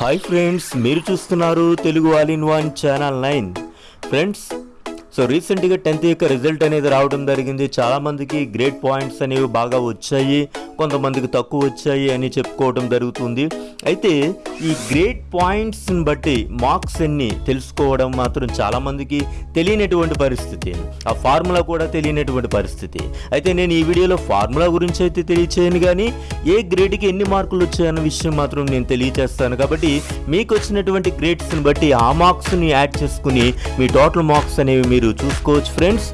Hi friends మీరు చూస్తున్నారు Telugu all in one channel nine. Friends so రీసెంట్గా tenth యొక్క రిజల్ట్ అనేది రావడం జరిగింది. చాలామందికి గ్రేట్ పాయింట్స్ అనేవి బాగా వచ్చాయి. కొంతమందికి తక్కువ వచ్చాయి అని చెప్పుకోవడం జరుగుతుంది. అయితే ఈ గ్రేట్ పాయింట్స్ని బట్టి మార్క్స్ ఎన్ని తెలుసుకోవడం మాత్రం చాలామందికి తెలియనటువంటి పరిస్థితి. ఆ ఫార్ములా కూడా తెలియనటువంటి పరిస్థితి. అయితే నేను ఈ వీడియోలో ఫార్ములా గురించి అయితే తెలియచేయను కానీ ఏ గ్రేడ్కి ఎన్ని మార్కులు వచ్చాయన్న విషయం మాత్రం నేను తెలియచేస్తాను. కాబట్టి మీకు వచ్చినటువంటి గ్రేడ్స్ని బట్టి ఆ మార్క్స్ని యాడ్ చేసుకుని మీ టోటల్ మార్క్స్ అనేవి మీరు మీరు చూసుకోవచ్చు. ఫ్రెండ్స్